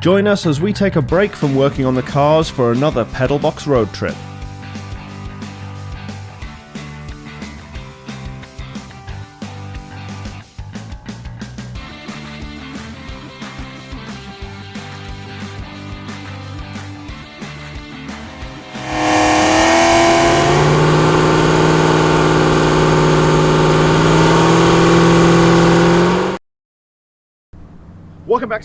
Join us as we take a break from working on the cars for another Pedalbox road trip.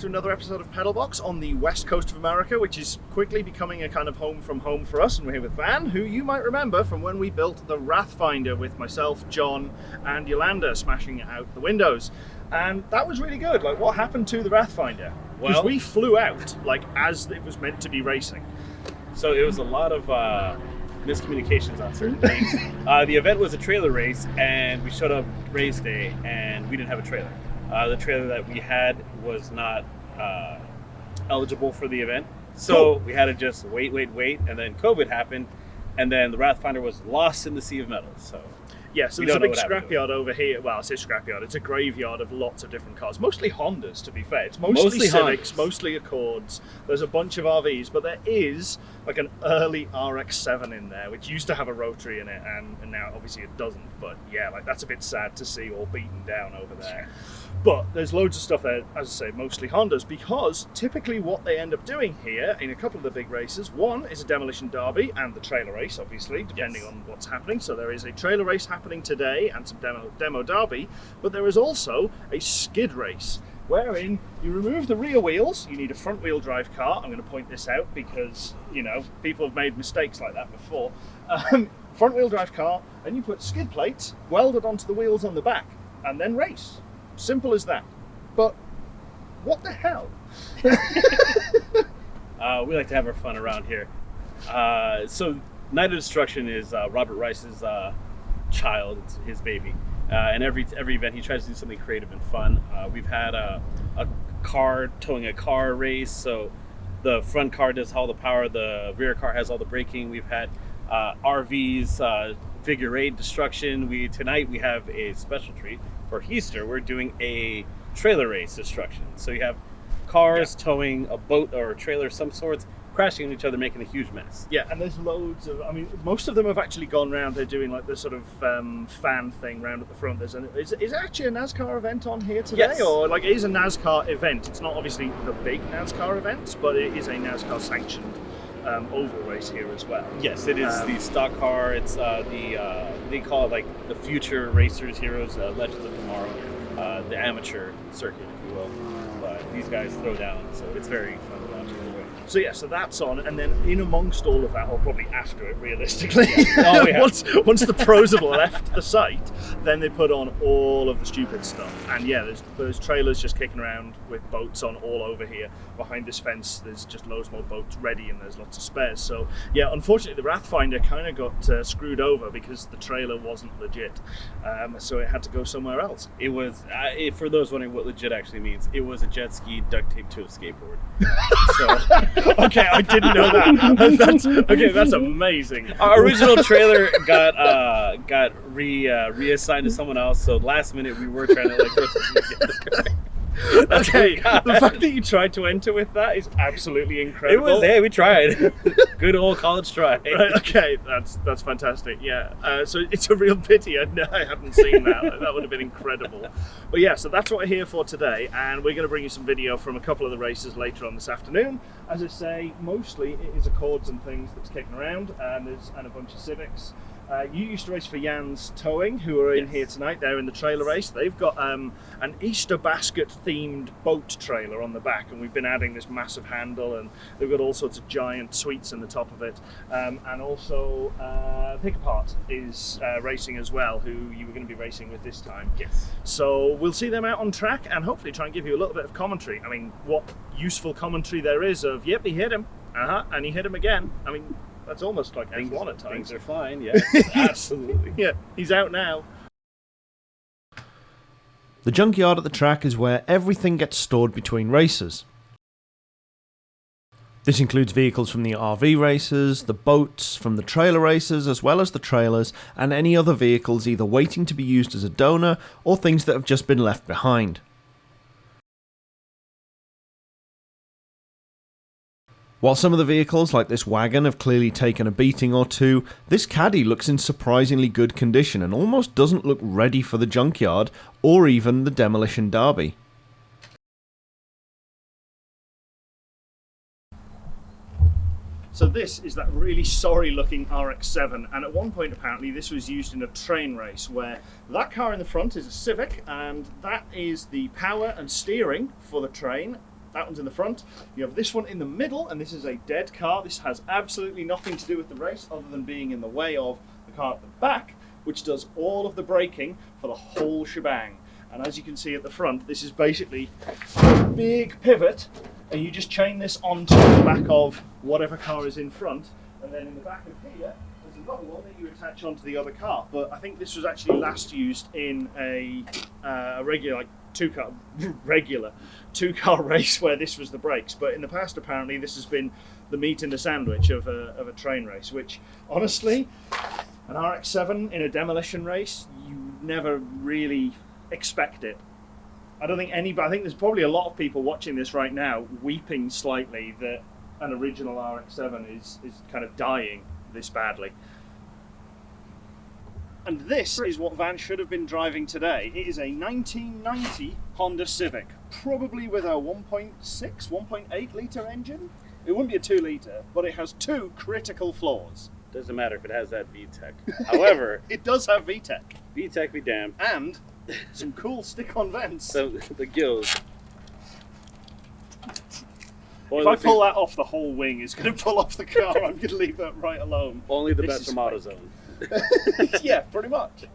To another episode of Pedalbox on the west coast of America, which is quickly becoming a kind of home from home for us. And we're here with Van, who you might remember from when we built the Wrathfinder with myself, John, and Yolanda smashing out the windows. And that was really good. Like, what happened to the Wrathfinder? Well- we flew out like as it was meant to be racing. So it was a lot of uh, miscommunications on certain things. uh, the event was a trailer race, and we showed up race day, and we didn't have a trailer. Uh, the trailer that we had was not uh, eligible for the event, so Cool. we had to just wait, wait, wait, and then COVID happened, and then the Wrathfinder was lost in the sea of metals. So Yeah, so We there's a big what happened to scrapyard over here. Well, it's a scrapyard. It's a graveyard of lots of different cars, mostly Hondas. To be fair, it's mostly, Mostly Civics, Hondas. mostly Accords. There's a bunch of RVs, but there is like an early RX-7 in there, which used to have a rotary in it, and, and now obviously it doesn't. But yeah, like that's a bit sad to see all beaten down over there. But there's loads of stuff there, as I say, mostly Hondas, because typically what they end up doing here in a couple of the big races, one is a demolition derby and the trailer race, obviously, depending Yes. on what's happening. So there is a trailer race happening today and some demo, demo derby, but there is also a skid race. Wherein you remove the rear wheels, you need a front wheel drive car. I'm going to point this out because, you know, people have made mistakes like that before. Um, front wheel drive car, and you put skid plates welded onto the wheels on the back, and then race. Simple as that. But what the hell? uh, we like to have our fun around here. Uh, so Night of Destruction is uh, Robert Rice's uh, child, it's his baby. Uh, and every every event he tries to do something creative and fun. Uh, we've had a, a car towing a car race, so the front car does all the power, the rear car has all the braking. We've had uh, RVs, uh, figure eight destruction. We tonight we have a special treat for Easter. We're doing a trailer race destruction. So you have cars towing a boat or a trailer of some sorts, crashing into each other, making a huge mess. Yeah, and there's loads of. I mean, most of them have actually gone round. They're doing like the sort of um, fan thing round at the front. There's an is, is actually a NASCAR event on here today, Yes. or like it is a NASCAR event. It's not obviously the big NASCAR event, but it is a NASCAR sanctioned um, oval race here as well. Yes, it is Um, the stock car. It's uh, the uh, they call it like the future racers, heroes, uh, legends of tomorrow, uh, the amateur circuit, if you will. But these guys throw down, so it's very fun to watch. either way. So yeah, so that's on, and then in amongst all of that, or probably after it, realistically, Oh, yeah. once once the pros have left the site, then they put on all of the stupid stuff. And yeah, there's there's trailers just kicking around with boats on all over here. Behind this fence, there's just loads more boats ready, and there's lots of spares. So yeah, unfortunately, the Wrathfinder kind of got uh, screwed over because the trailer wasn't legit, um, so it had to go somewhere else. It was uh, it, for those wondering what legit actually means. It was a jet ski duct taped to a skateboard. so okay, I didn't know that. that's, okay, that's amazing. our original trailer got uh, got re uh, reassigned to someone else. So last minute we were trying to like put something together. That's Okay, the fact that you tried to enter with that is absolutely incredible. It was hey, we tried. Good old college try. Right, okay, that's that's fantastic. Yeah, uh, so it's a real pity I, I hadn't seen that. that would have been incredible. But yeah, so that's what we're here for today, and we're going to bring you some video from a couple of the races later on this afternoon. As I say, mostly it is Accords and things that's kicking around, and there's and a bunch of Civics. Uh, you used to race for Jan's Towing, who are in Yes. here tonight. They're in the trailer race. They've got um, an Easter basket themed boat trailer on the back, and we've been adding this massive handle, and they've got all sorts of giant sweets in the top of it. Um, and also, uh, Pick Apart is uh, racing as well, who you were going to be racing with this time. Yes. So we'll see them out on track and hopefully try and give you a little bit of commentary. I mean, what useful commentary there is of, yep, he hit him, uh huh, and he hit him again. I mean, that's almost like Things, F1 at times. things are fine. yeah. absolutely. Yeah, he's out now. The junkyard at the track is where everything gets stored between races. This includes vehicles from the RV races, the boats from the trailer races, as well as the trailers, and any other vehicles either waiting to be used as a donor or things that have just been left behind. While some of the vehicles, like this wagon, have clearly taken a beating or two, this caddy looks in surprisingly good condition and almost doesn't look ready for the junkyard or even the demolition derby. So this is that really sorry looking RX-7 and at one point apparently this was used in a train race where that car in the front is a Civic and that is the power and steering for the train. That one's in the front. You have this one in the middle and this is a dead car. This has absolutely nothing to do with the race other than being in the way of the car at the back which does all of the braking for the whole shebang. And as you can see at the front, this is basically a big pivot and you just chain this onto the back of whatever car is in front and then in the back of here there's another one that you attach onto the other car but I think this was actually last used in a, uh, a regular like two car regular two car race where this was the brakes but in the past apparently this has been the meat in the sandwich of a, of a train race which honestly an RX-7 in a demolition race you never really expect it I don't think anybody. I think there's probably a lot of people watching this right now weeping slightly that an original RX-7 is is kind of dying this badly. And this is what Van should have been driving today. It is a 1990 Honda Civic, probably with a 1.6, 1.8 litre engine. It wouldn't be a 2 litre, but it has two critical flaws. Doesn't matter if it has that VTEC. However, It does have VTEC VTEC be damned. and some cool stick-on vents. So the gills. if I pull that off, the whole wing is going to pull off the car. I'm going to leave that right alone. only the This best is from fake. AutoZone. yeah, pretty much.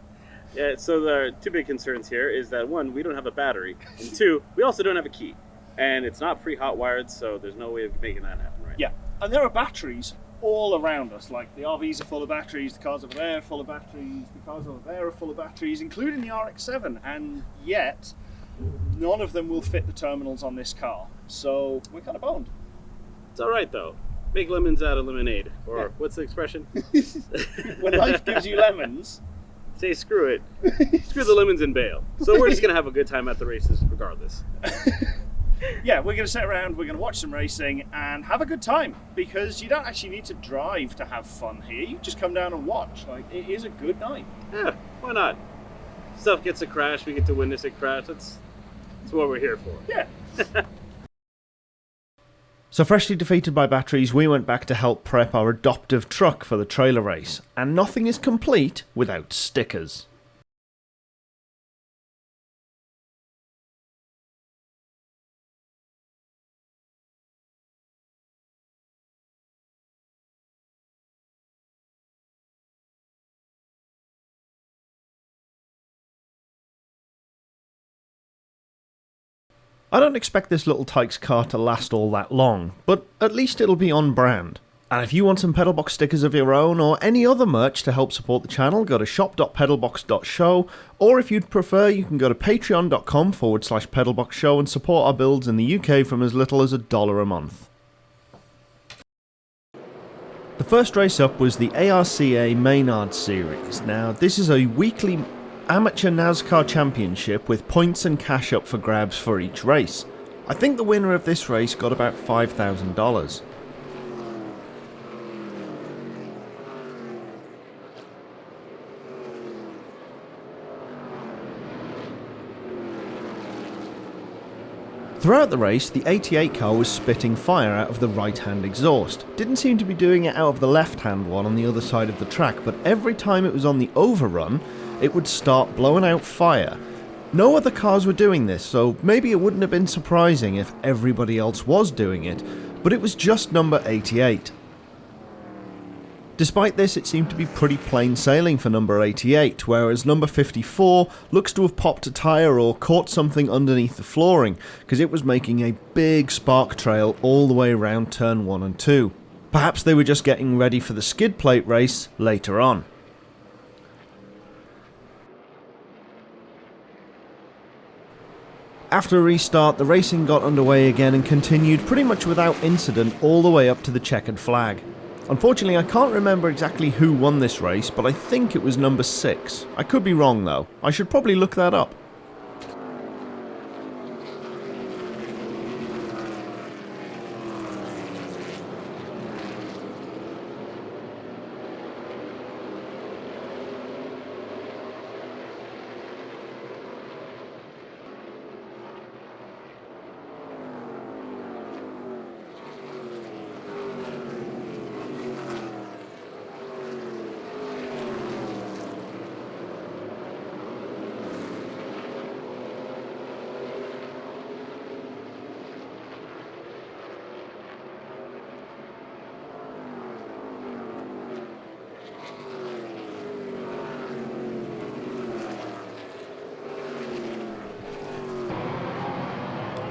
Yeah, so the two big concerns here is that one, we don't have a battery, and two, we also don't have a key, and it's not pre-hot wired, so there's no way of making that happen right. Yeah, and there are batteries all around us. Like the RVs are full of batteries, the cars over there are full of batteries, the cars over there are full of batteries, including the RX-7. And yet, none of them will fit the terminals on this car. So we're kind of boned. It's all right though. Make lemons out of lemonade, or Yeah. what's the expression? when life gives you lemons, Say screw it, screw the lemons and bail. So we're just gonna have a good time at the races regardless. yeah, we're going to sit around, we're going to watch some racing and have a good time because you don't actually need to drive to have fun here. You just come down and watch. Like it is a good night. Yeah, why not? Stuff gets a crash, we get to witness it crash. That's that's what we're here for. Yeah. So, freshly defeated by batteries, we went back to help prep our adoptive truck for the trailer race, and nothing is complete without stickers. I don't expect this little Tikes car to last all that long, but at least it'll be on brand. And if you want some Pedalbox stickers of your own or any other merch to help support the channel, go to shop.pedalbox.show, or if you'd prefer, you can go to patreon.com forward slash pedalboxshow and support our builds in the UK from as little as a dollar a month. The first race up was the ARCA Menards Series. Now, this is a weekly amateur NASCAR championship with points and cash up for grabs for each race. I think the winner of this race got about $5,000. Throughout the race, the 88 car was spitting fire out of the right hand exhaust. Didn't seem to be doing it out of the left hand one on the other side of the track, but every time it was on the overrun, it would start blowing out fire. No other cars were doing this, so maybe it wouldn't have been surprising if everybody else was doing it, but it was just number 88. Despite this, it seemed to be pretty plain sailing for number 88, whereas number 54 looks to have popped a tyre or caught something underneath the flooring, because it was making a big spark trail all the way around turn 1 and 2. Perhaps they were just getting ready for the skid plate race later on. After a restart, the racing got underway again and continued pretty much without incident all the way up to the checkered flag. Unfortunately, I can't remember exactly who won this race, but I think it was number 6. I could be wrong though. I should probably look that up.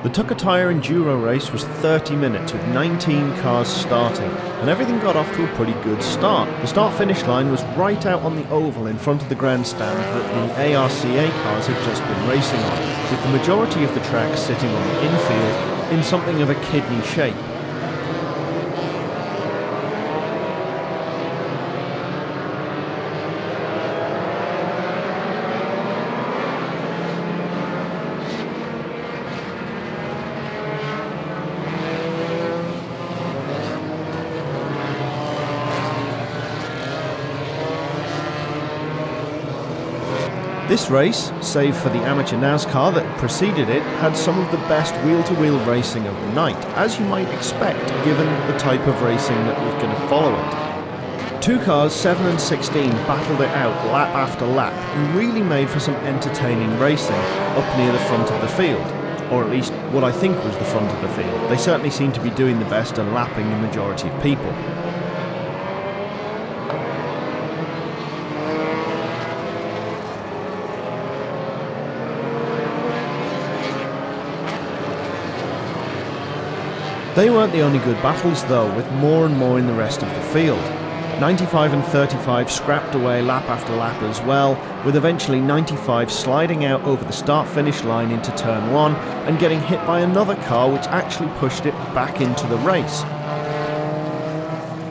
The Tucker Tire Enduro race was 30 minutes with 19 cars starting, and everything got off to a pretty good start. The start finish line was right out on the oval in front of the grandstand that the ARCA cars had just been racing on, with the majority of the track sitting on the infield in something of a kidney shape. This race, save for the amateur NASCAR that preceded it, had some of the best wheel-to-wheel racing of the night, as you might expect given the type of racing that was going to follow it. Two cars, 7 and 16, battled it out lap after lap and really made for some entertaining racing up near the front of the field. Or at least what I think was the front of the field. They certainly seemed to be doing the best and lapping the majority of people. They weren't the only good battles though, with more and more in the rest of the field. 95 and 35 scrapped away lap after lap as well, with eventually 95 sliding out over the start finish line into turn 1 and getting hit by another car which actually pushed it back into the race.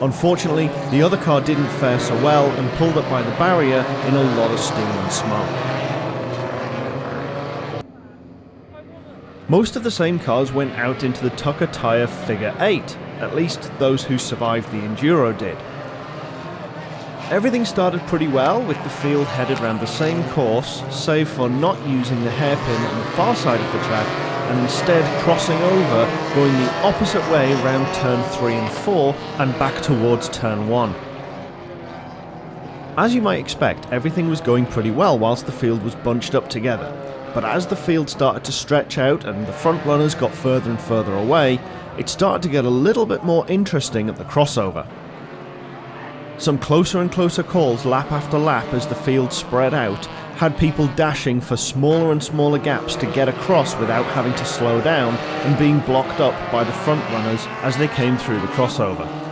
Unfortunately, the other car didn't fare so well and pulled up by the barrier in a lot of steam and smoke. Most of the same cars went out into the Tucker Tire Figure 8, at least those who survived the Enduro did. Everything started pretty well, with the field headed around the same course, save for not using the hairpin on the far side of the track and instead crossing over, going the opposite way around turn 3 and 4 and back towards turn 1. As you might expect, everything was going pretty well whilst the field was bunched up together but as the field started to stretch out and the front runners got further and further away, it started to get a little bit more interesting at the crossover. Some closer and closer calls lap after lap as the field spread out had people dashing for smaller and smaller gaps to get across without having to slow down and being blocked up by the front runners as they came through the crossover.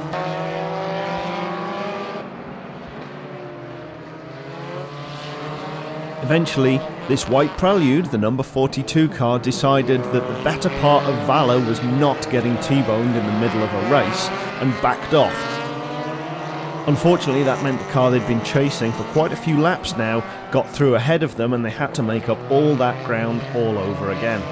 Eventually, this white Prelude, the number 42 car, decided that the better part of Valor was not getting T-boned in the middle of a race and backed off. Unfortunately, that meant the car they'd been chasing for quite a few laps now got through ahead of them and they had to make up all that ground all over again.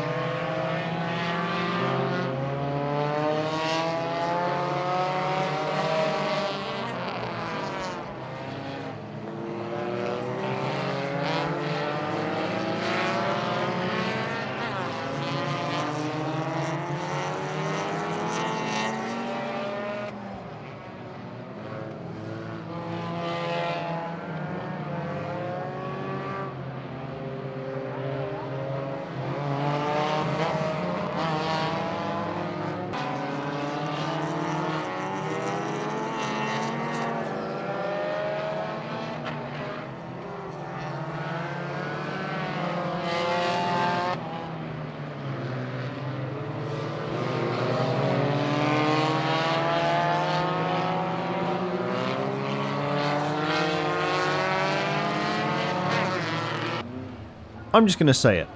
I'm just going to say it.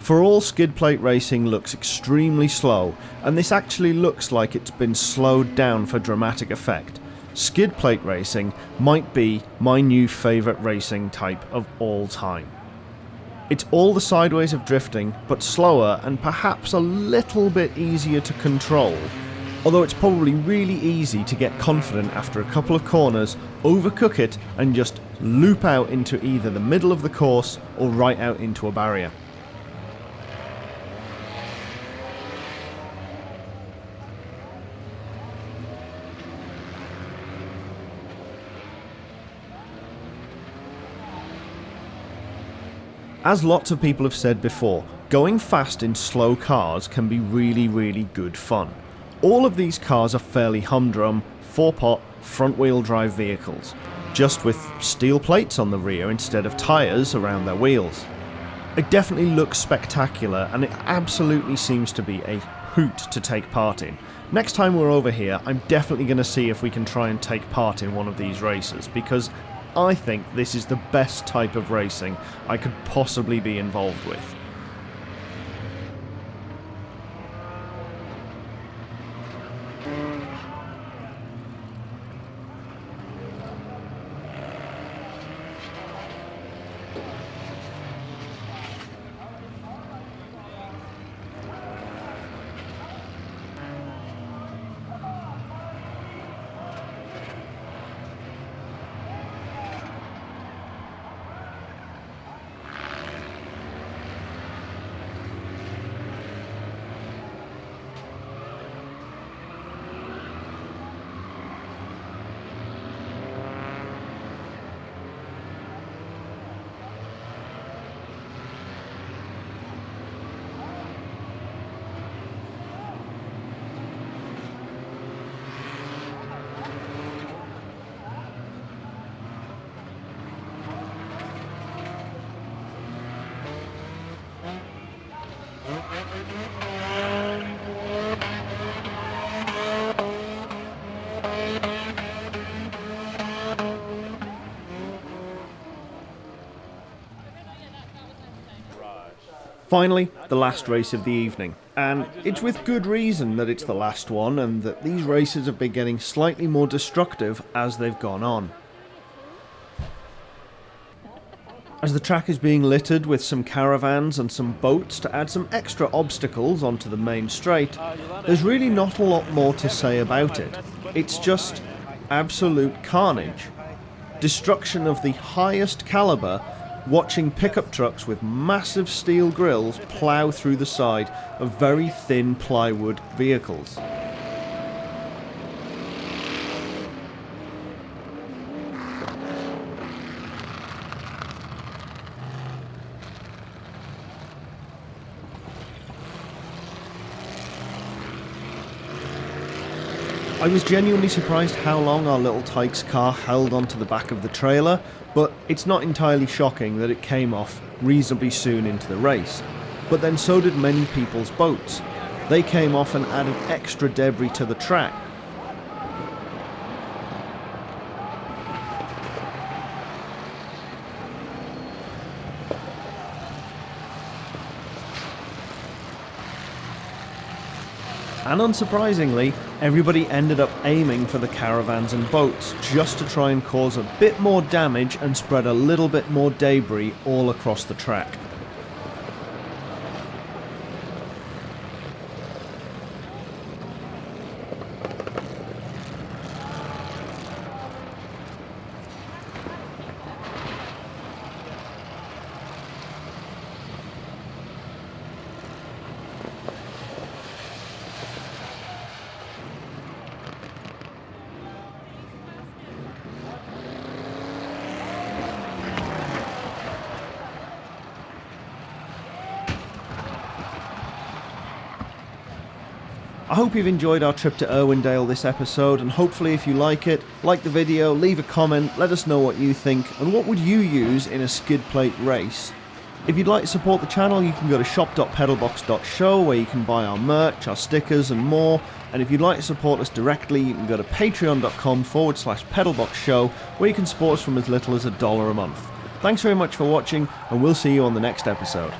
For all skid plate racing looks extremely slow, and this actually looks like it's been slowed down for dramatic effect. Skid plate racing might be my new favourite racing type of all time. It's all the sideways of drifting, but slower and perhaps a little bit easier to control. Although it's probably really easy to get confident after a couple of corners, overcook it and just loop out into either the middle of the course or right out into a barrier. As lots of people have said before, going fast in slow cars can be really really good fun. All of these cars are fairly humdrum, 4-pot, front wheel drive vehicles, just with steel plates on the rear instead of tyres around their wheels. It definitely looks spectacular and it absolutely seems to be a hoot to take part in. Next time we're over here, I'm definitely going to see if we can try and take part in one of these races because I think this is the best type of racing I could possibly be involved with. Finally, the last race of the evening. And it's with good reason that it's the last one and that these races have been getting slightly more destructive as they've gone on. As the track is being littered with some caravans and some boats to add some extra obstacles onto the main straight, there's really not a lot more to say about it. It's just absolute carnage. Destruction of the highest caliber watching pickup trucks with massive steel grills plough through the side of very thin plywood vehicles. I was genuinely surprised how long our little Tikes car held onto the back of the trailer, but it's not entirely shocking that it came off reasonably soon into the race. But then so did many people's boats. They came off and added extra debris to the track, And unsurprisingly, everybody ended up aiming for the caravans and boats just to try and cause a bit more damage and spread a little bit more debris all across the track. I hope you've enjoyed our trip to Irwindale this episode, and hopefully, if you like it, like the video, leave a comment, let us know what you think, and what would you use in a skid plate race. If you'd like to support the channel, you can go to shop.pedalbox.show where you can buy our merch, our stickers, and more. And if you'd like to support us directly, you can go to patreon.com forward slash pedalboxshow where you can support us from as little as a dollar a month. Thanks very much for watching, and we'll see you on the next episode.